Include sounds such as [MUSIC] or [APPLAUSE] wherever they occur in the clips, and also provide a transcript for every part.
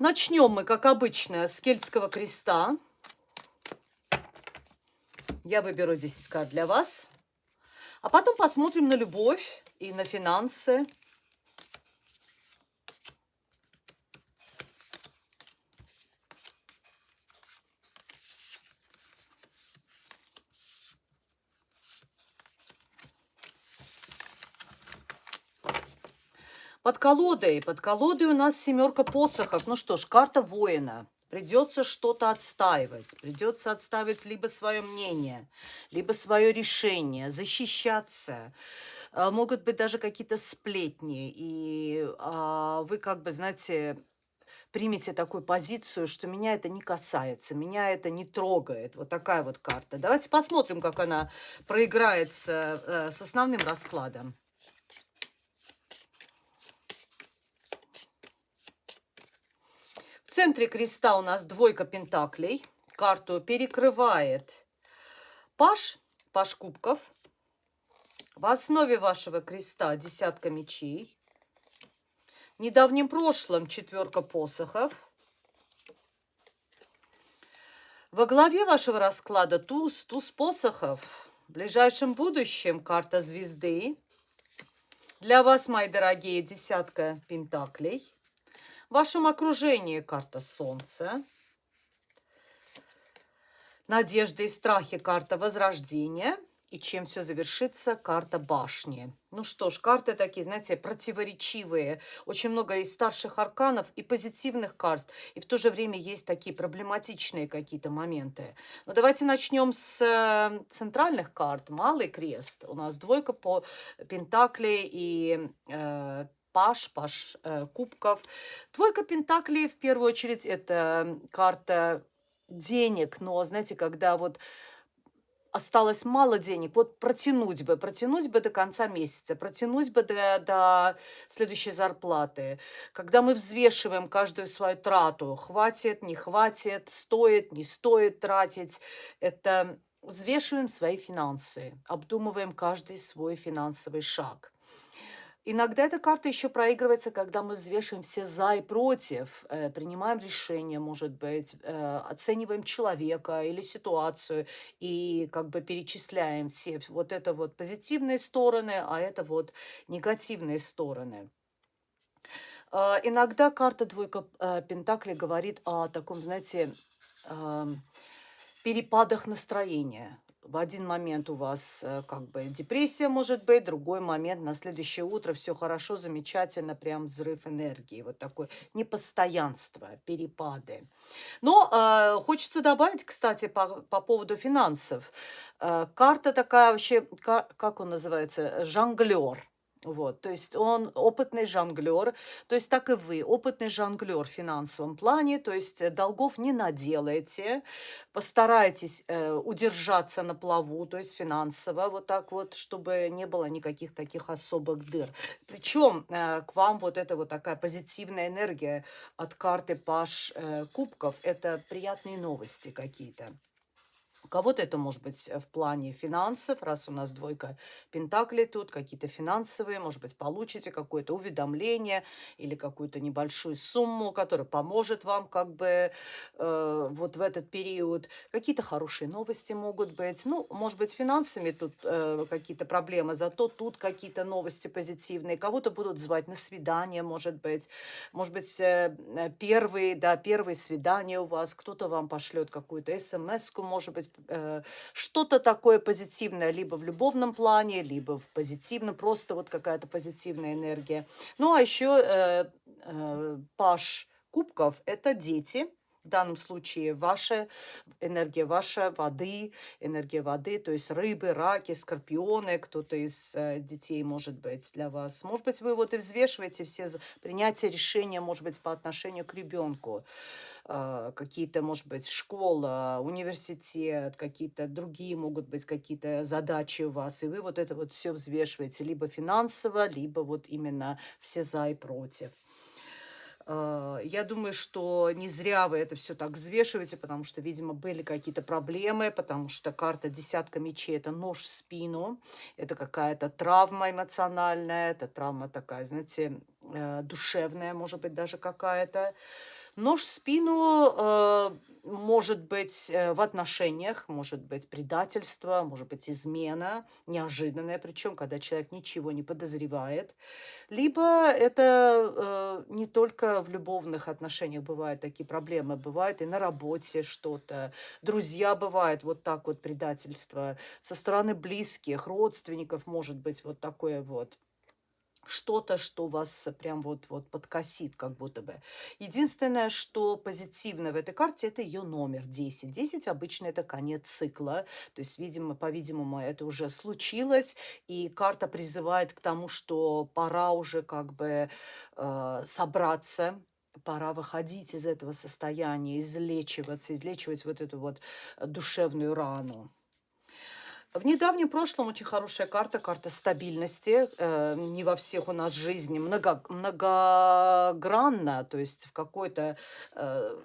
Начнем мы, как обычно, с кельтского креста. Я выберу 10 карт для вас. А потом посмотрим на любовь и на финансы. Под колодой, под колодой у нас семерка посохов. Ну что ж, карта воина. Придется что-то отстаивать. Придется отстаивать либо свое мнение, либо свое решение, защищаться. А, могут быть даже какие-то сплетни. И а, вы как бы, знаете, примите такую позицию, что меня это не касается, меня это не трогает. Вот такая вот карта. Давайте посмотрим, как она проиграется э, с основным раскладом. В центре креста у нас двойка пентаклей. Карту перекрывает паш, паш кубков. В основе вашего креста десятка мечей. В недавнем прошлом четверка посохов. Во главе вашего расклада туз, туз посохов. В ближайшем будущем карта звезды. Для вас, мои дорогие, десятка пентаклей. В вашем окружении карта Солнца. Надежды и страхи карта Возрождения. И чем все завершится, карта башни. Ну что ж, карты такие, знаете, противоречивые. Очень много и старших арканов, и позитивных карт. И в то же время есть такие проблематичные какие-то моменты. Но давайте начнем с э, центральных карт. Малый крест. У нас двойка по пентаклей и э, паш, паш э, кубков. Двойка пентаклей, в первую очередь, это карта денег, но, знаете, когда вот осталось мало денег, вот протянуть бы, протянуть бы до конца месяца, протянуть бы до, до следующей зарплаты. Когда мы взвешиваем каждую свою трату, хватит, не хватит, стоит, не стоит тратить, это взвешиваем свои финансы, обдумываем каждый свой финансовый шаг. Иногда эта карта еще проигрывается, когда мы взвешиваем все за и против, э, принимаем решение, может быть, э, оцениваем человека или ситуацию и как бы перечисляем все вот это вот позитивные стороны, а это вот негативные стороны. Э, иногда карта двойка Пентакли говорит о таком, знаете, э, перепадах настроения в один момент у вас э, как бы депрессия может быть, другой момент на следующее утро все хорошо, замечательно, прям взрыв энергии, вот такое непостоянство, перепады. Но э, хочется добавить, кстати, по, по поводу финансов. Э, карта такая вообще, как, как он называется, жонглер. Вот, то есть он опытный жонглер, то есть так и вы, опытный жонглер в финансовом плане, то есть э, долгов не наделаете, постарайтесь э, удержаться на плаву, то есть финансово, вот так вот, чтобы не было никаких таких особых дыр. Причем э, к вам вот эта вот такая позитивная энергия от карты Паш э, Кубков, это приятные новости какие-то кого-то это может быть э, в плане финансов, раз у нас двойка пентаклей тут, какие-то финансовые, может быть, получите какое-то уведомление или какую-то небольшую сумму, которая поможет вам как бы э, вот в этот период. Какие-то хорошие новости могут быть. Ну, может быть, финансами тут э, какие-то проблемы, зато тут какие-то новости позитивные. Кого-то будут звать на свидание, может быть. Может быть, э, э первые, да, первые свидания у вас, кто-то вам пошлет какую-то смс-ку, может быть, э, что-то такое позитивное, либо в любовном плане, либо в позитивном, просто вот какая-то позитивная энергия. Ну, а еще э, э, паш кубков – это дети, в данном случае ваша энергия, ваша воды, энергия воды, то есть рыбы, раки, скорпионы, кто-то из э, детей может быть для вас. Может быть, вы вот и взвешиваете все принятие решения, может быть, по отношению к ребенку. А, какие-то, может быть, школа, университет, какие-то другие могут быть какие-то задачи у вас, и вы вот это вот все взвешиваете либо финансово, либо вот именно все за и против. А, я думаю, что не зря вы это все так взвешиваете, потому что, видимо, были какие-то проблемы, потому что карта десятка мечей – это нож в спину, это какая-то травма эмоциональная, это травма такая, знаете, э, душевная, может быть, даже какая-то. Нож в спину э, может быть э, в отношениях, может быть предательство, может быть измена, неожиданная, причем когда человек ничего не подозревает. Либо это э, не только в любовных отношениях бывают такие проблемы, бывает и на работе что-то. Друзья бывают вот так вот предательство. Со стороны близких, родственников может быть вот такое вот что-то, что вас прям вот-вот подкосит как будто бы. Единственное, что позитивно в этой карте, это ее номер 10. 10 обычно это конец цикла, то есть, видимо, по-видимому, это уже случилось, и карта призывает к тому, что пора уже как бы э, собраться, пора выходить из этого состояния, излечиваться, излечивать вот эту вот душевную рану. В недавнем прошлом очень хорошая карта, карта стабильности. Э, не во всех у нас жизни много, многогранна, то есть в какой-то э,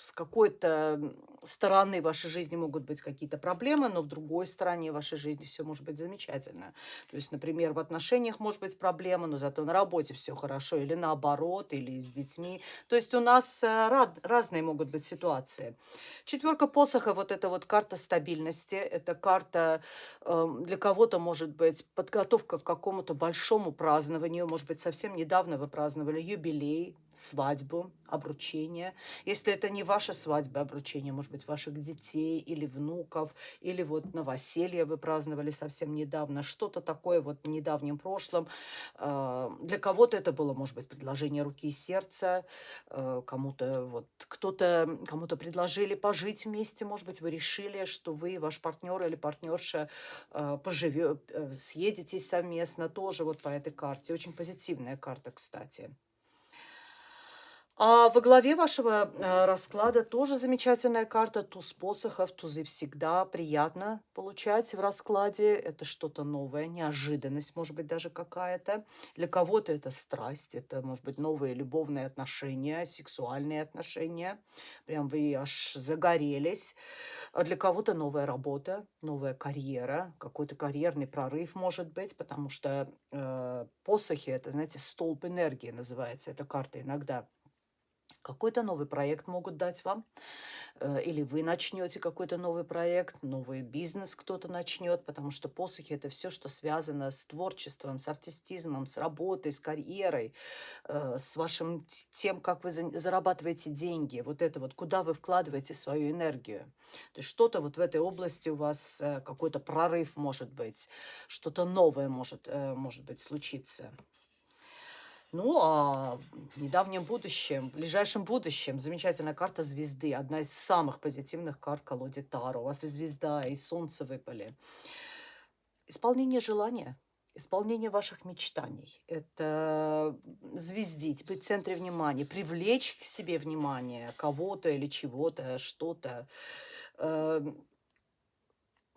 с какой-то стороны вашей жизни могут быть какие-то проблемы, но в другой стороне вашей жизни все может быть замечательно. То есть, например, в отношениях может быть проблема, но зато на работе все хорошо, или наоборот, или с детьми. То есть у нас э, рад, разные могут быть ситуации. Четверка посоха, вот эта вот карта стабильности, это карта э, для кого-то может быть подготовка к какому-то большому празднованию, может быть, совсем недавно вы праздновали юбилей, свадьбу, обручение. Если это не ваша свадьба, обручение, может быть, ваших детей или внуков, или вот новоселье вы праздновали совсем недавно, что-то такое вот в недавнем прошлом. А, для кого-то это было, может быть, предложение руки и сердца, а, кому-то вот кто-то, кому-то предложили пожить вместе, может быть, вы решили, что вы, ваш партнер или партнерша поживет, э, съедетесь совместно, тоже вот по этой карте. Очень позитивная карта, кстати. А во главе вашего э, расклада тоже замечательная карта туз посохов. Тузы всегда приятно получать в раскладе. Это что-то новое, неожиданность, может быть, даже какая-то. Для кого-то это страсть, это, может быть, новые любовные отношения, сексуальные отношения. Прям вы аж загорелись. А для кого-то новая работа, новая карьера, какой-то карьерный прорыв, может быть, потому что э, посохи, это, знаете, столб энергии называется эта карта иногда какой-то новый проект могут дать вам, э, или вы начнете какой-то новый проект, новый бизнес кто-то начнет, потому что посохи – это все, что связано с творчеством, с артистизмом, с работой, с карьерой, э, с вашим тем, как вы зарабатываете деньги, вот это вот, куда вы вкладываете свою энергию. То есть что-то вот в этой области у вас, э, какой-то прорыв может быть, что-то новое может, может быть случиться. Ну, а в недавнем будущем, в ближайшем будущем замечательная карта звезды. Одна из самых позитивных карт колоде Таро. У вас и звезда, и солнце выпали. Исполнение желания, исполнение ваших мечтаний. Это звездить, быть в центре внимания, привлечь к себе внимание кого-то или чего-то, что-то эм,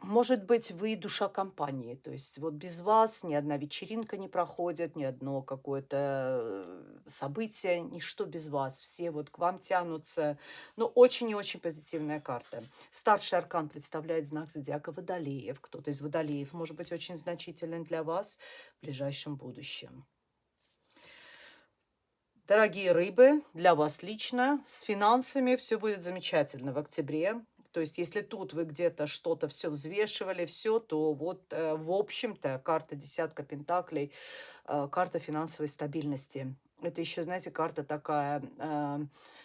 может быть, вы душа компании, то есть вот без вас ни одна вечеринка не проходит, ни одно какое-то э, событие, ничто без вас. Все вот к вам тянутся. Ну, очень и очень позитивная карта. Старший аркан представляет знак зодиака Водолеев. Кто-то из Водолеев может быть очень значителен для вас в ближайшем будущем. Дорогие рыбы, для вас лично с финансами все будет замечательно в октябре. То есть, если тут вы где-то что-то все взвешивали, все, то вот, э, в общем-то, карта десятка пентаклей, э, карта финансовой стабильности. Это еще, знаете, карта такая э,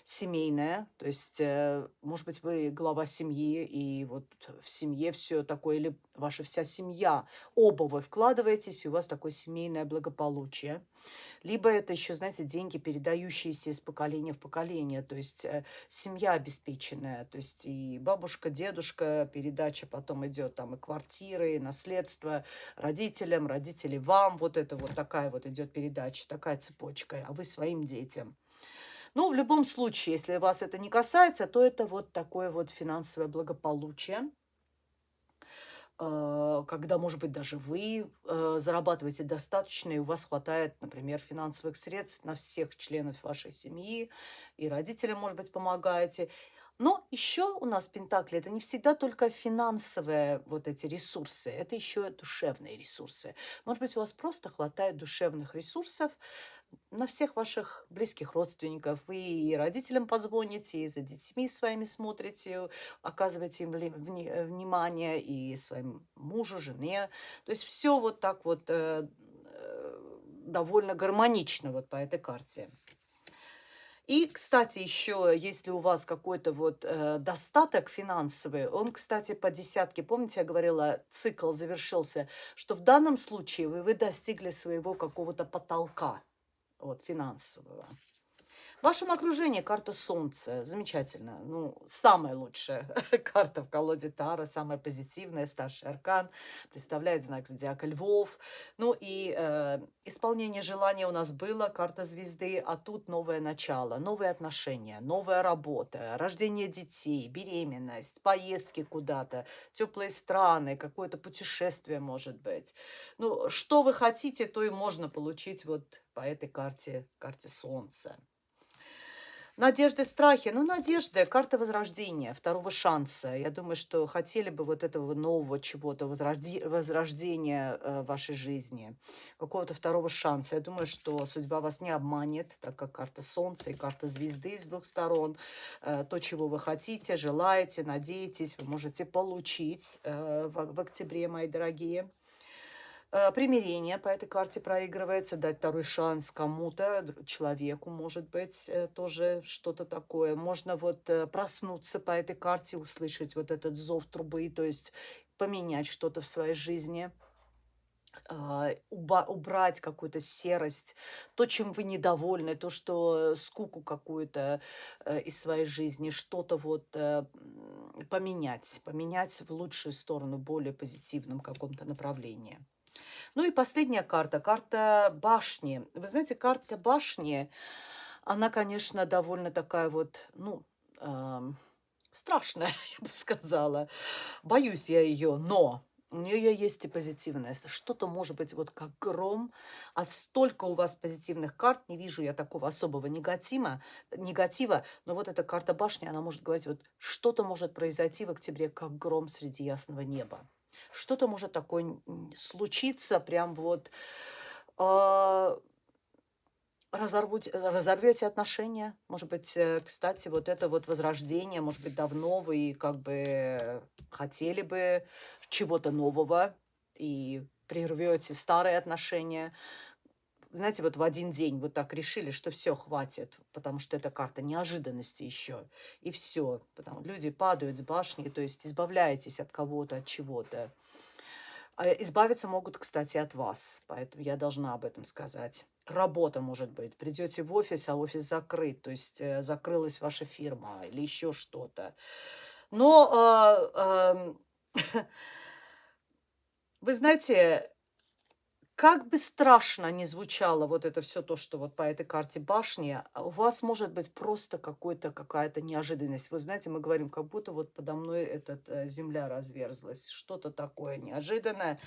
семейная, то есть, э, может быть, вы глава семьи, и вот в семье все такое, или ваша вся семья, оба вы вкладываетесь, и у вас такое семейное благополучие. Либо это еще, знаете, деньги, передающиеся из поколения в поколение, то есть э, семья обеспеченная, то есть и бабушка, дедушка, передача потом идет там и квартиры, и наследство родителям, родители вам, вот это вот такая вот идет передача, такая цепочка, а вы своим детям. Ну, в любом случае, если вас это не касается, то это вот такое вот финансовое благополучие. Э, когда, может быть, даже вы э, зарабатываете достаточно, и у вас хватает, например, финансовых средств на всех членов вашей семьи, и родителям, может быть, помогаете. Но еще у нас Пентакли это не всегда только финансовые вот эти ресурсы, это еще душевные ресурсы. Может быть, у вас просто хватает душевных ресурсов на всех ваших близких родственников. Вы и родителям позвоните, и за детьми своими смотрите, оказываете им вли- внимание, и своим мужу, жене. То есть все вот так вот э, э, довольно гармонично вот по этой карте. И, кстати, еще, если у вас какой-то вот э, достаток финансовый, он, кстати, по десятке, помните, я говорила, цикл завершился, что в данном случае вы, вы достигли своего какого-то потолка вот, финансового. В вашем окружении карта Солнца. Замечательно. Ну, самая лучшая [LAUGHS] карта в колоде Тара, самая позитивная, старший аркан. Представляет знак зодиака Львов. Ну и э, исполнение желания у нас было, карта звезды, а тут новое начало, новые отношения, новая работа, рождение детей, беременность, поездки куда-то, теплые страны, какое-то путешествие может быть. Ну, что вы хотите, то и можно получить вот по этой карте, карте Солнца. Надежды, страхи. Ну, надежды, карта возрождения, второго шанса. Я думаю, что хотели бы вот этого нового чего-то, возрожди, возрождения э, вашей жизни, какого-то второго шанса. Я думаю, что судьба вас не обманет, так как карта Солнца и карта звезды с двух сторон. Э, то, чего вы хотите, желаете, надеетесь, вы можете получить э, в, в октябре, мои дорогие. Э, примирение по этой карте проигрывается, дать второй шанс кому-то, человеку, может быть, э, тоже что-то такое. Можно вот э, проснуться по этой карте, услышать вот этот зов трубы, то есть поменять что-то в своей жизни убрать какую-то серость, то, чем вы недовольны, то, что скуку какую-то из своей жизни, что-то вот поменять, поменять в лучшую сторону, более позитивном каком-то направлении. Ну и последняя карта, карта башни. Вы знаете, карта башни, она, конечно, довольно такая вот, ну, э, страшная, [LAUGHS] я бы сказала. Боюсь я ее, но у нее есть и позитивное. Что-то может быть вот как гром. От столько у вас позитивных карт, не вижу я такого особого негатива, негатива. Но вот эта карта башни, она может говорить, вот что-то может произойти в октябре, как гром среди ясного неба что-то может такое случиться, прям вот э, разорвуть, разорвете отношения. Может быть, э, кстати, вот это вот возрождение, может быть, давно вы как бы хотели бы чего-то нового и прервете старые отношения знаете, вот в один день вот так решили, что все, хватит, потому что это карта неожиданности еще. И все. Потому люди падают с башни, то есть избавляетесь от кого-то, от чего-то. А избавиться могут, кстати, от вас, поэтому я должна об этом сказать. Работа, может быть. Придете в офис, а офис закрыт, то есть э, закрылась ваша фирма или еще что-то. Но, э, э, [LAUGHS] вы знаете, как бы страшно ни звучало вот это все то, что вот по этой карте башни, а у вас может быть просто какой-то, какая-то неожиданность. Вы знаете, мы говорим, как будто вот подо мной этот, э, земля разверзлась. Что-то такое неожиданное.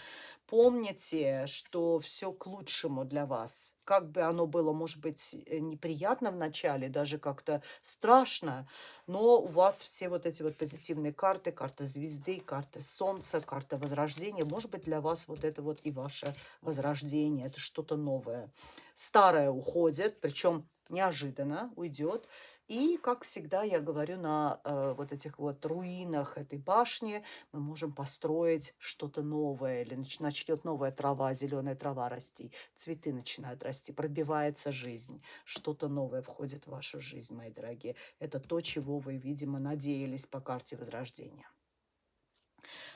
Помните, что все к лучшему для вас как бы оно было, может быть, э, неприятно в начале, даже как-то страшно, но у вас все вот эти вот позитивные карты, карта звезды, карта солнца, карта возрождения, может быть, для вас вот это вот и ваше возрождение, это что-то новое. Старое уходит, причем неожиданно уйдет, и, как всегда, я говорю, на э, вот этих вот руинах этой башни мы можем построить что-то новое, или нач начнет новая трава, зеленая трава расти, цветы начинают расти, пробивается жизнь, что-то новое входит в вашу жизнь, мои дорогие. Это то, чего вы, видимо, надеялись по карте Возрождения.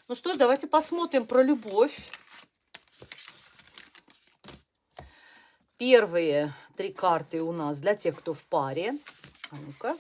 Ну что ж, давайте посмотрим про любовь. Первые три карты у нас для тех, кто в паре. А ну-ка.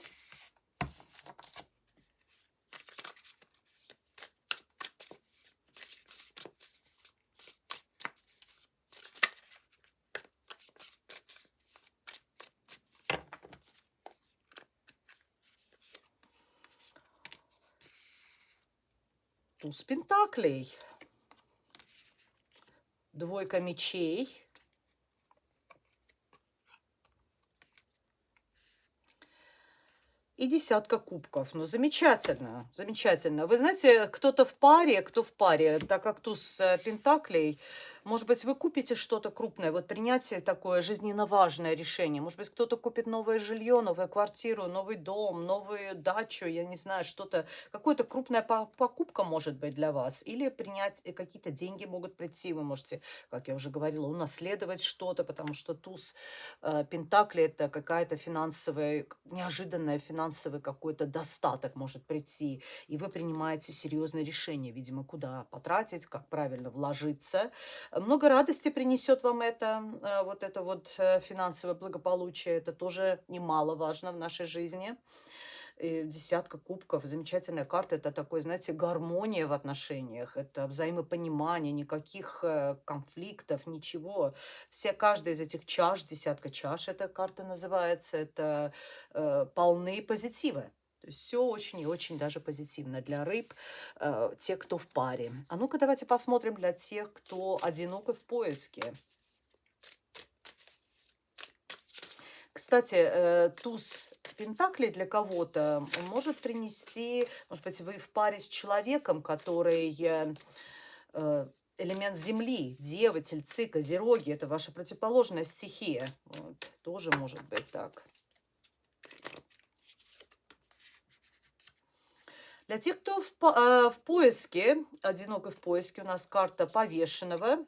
Туз пентаклей. Двойка мечей. И десятка кубков. Ну, замечательно, замечательно. Вы знаете, кто-то в паре, кто в паре, так как туз э, пентаклей, может быть, вы купите что-то крупное, вот принятие такое жизненно важное решение. Может быть, кто-то купит новое жилье, новую квартиру, новый дом, новую дачу, я не знаю, что-то, какая-то крупная покупка может быть для вас. Или принять э, какие-то деньги могут прийти, вы можете, как я уже говорила, унаследовать что-то, потому что туз э, пентаклей это какая-то финансовая, неожиданная финансовый какой-то достаток может прийти, и вы принимаете серьезное решение, видимо, куда потратить, как правильно вложиться. Много радости принесет вам это, э, вот это вот э, финансовое благополучие, это тоже немаловажно в нашей жизни и десятка кубков, замечательная карта. Это такой, знаете, гармония в отношениях, это взаимопонимание, никаких э, конфликтов, ничего. Все, каждая из этих чаш, десятка чаш, эта карта называется, это э, полны позитива. То есть все очень и очень даже позитивно для рыб, э, те, кто в паре. А ну-ка давайте посмотрим для тех, кто одинок и в поиске. Кстати, э, туз Пентакли для кого-то может принести, может быть, вы в паре с человеком, который э, э, элемент Земли, Девы, Тельцы, Козероги, это ваша противоположная стихия. Вот, тоже может быть так. Для тех, кто в, э, в поиске, одинокой в поиске, у нас карта повешенного,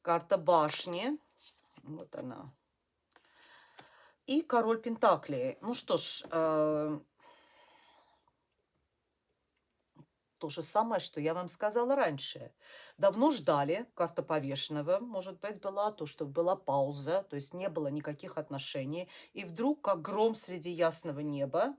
карта башни, вот она. И король Пентаклей. Ну что ж, э, то же самое, что я вам сказала раньше. Давно ждали, карта повешенного, может быть, была, то, что была пауза, то есть не было никаких отношений. И вдруг, как гром среди ясного неба,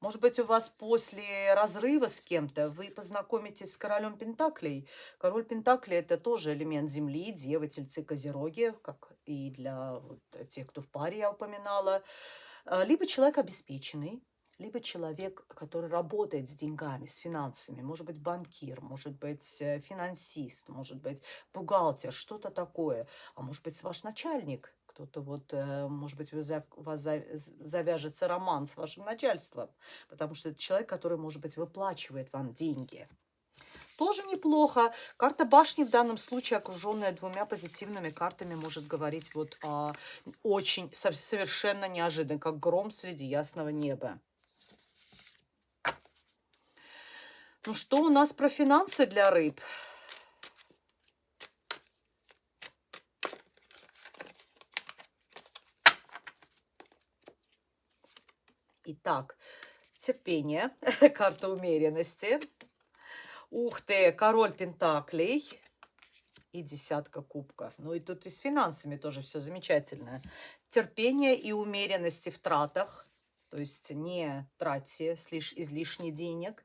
может быть, у вас после разрыва с кем-то вы познакомитесь с королем Пентаклей. Король Пентаклей – это тоже элемент Земли, Девы, Тельцы, Козероги, как и для вот тех, кто в паре я упоминала. А, либо человек обеспеченный, либо человек, который работает с деньгами, с финансами, может быть, банкир, может быть, э, финансист, может быть, бухгалтер, что-то такое, а может быть, ваш начальник, кто-то вот, э, может быть, у вас завяжется роман с вашим начальством, потому что это человек, который, может быть, выплачивает вам деньги. Тоже неплохо. Карта башни в данном случае, окруженная двумя позитивными картами, может говорить вот о очень, совершенно неожиданно, как гром среди ясного неба. Ну что у нас про финансы для рыб? Итак, терпение, [LAUGHS] карта умеренности. Ух ты, король пентаклей и десятка кубков. Ну и тут и с финансами тоже все замечательно. Терпение и умеренности в тратах. То есть не тратьте излишне денег.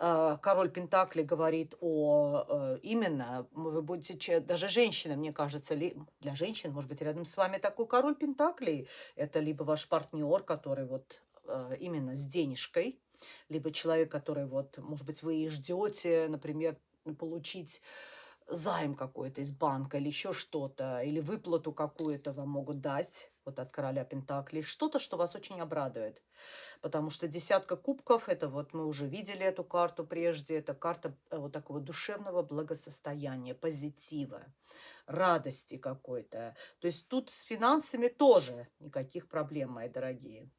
А, король Пентакли говорит о э, именно, вы будете, даже женщина, мне кажется, для женщин, может быть, рядом с вами такой король Пентакли, это либо ваш партнер, который вот Э, именно с денежкой, либо человек, который вот, может быть, вы и ждете, например, получить займ какой-то из банка или еще что-то, или выплату какую-то вам могут дать, вот от короля Пентаклей, что-то, что вас очень обрадует. Потому что десятка кубков, это вот мы уже видели эту карту прежде, это карта э, вот такого душевного благосостояния, позитива, радости какой-то. То есть тут с финансами тоже никаких проблем, мои дорогие.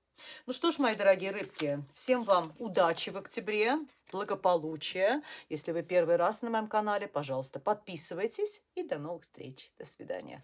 Ну что ж, мои дорогие рыбки, всем вам удачи в октябре, благополучия. Если вы первый раз на моем канале, пожалуйста, подписывайтесь и до новых встреч. До свидания.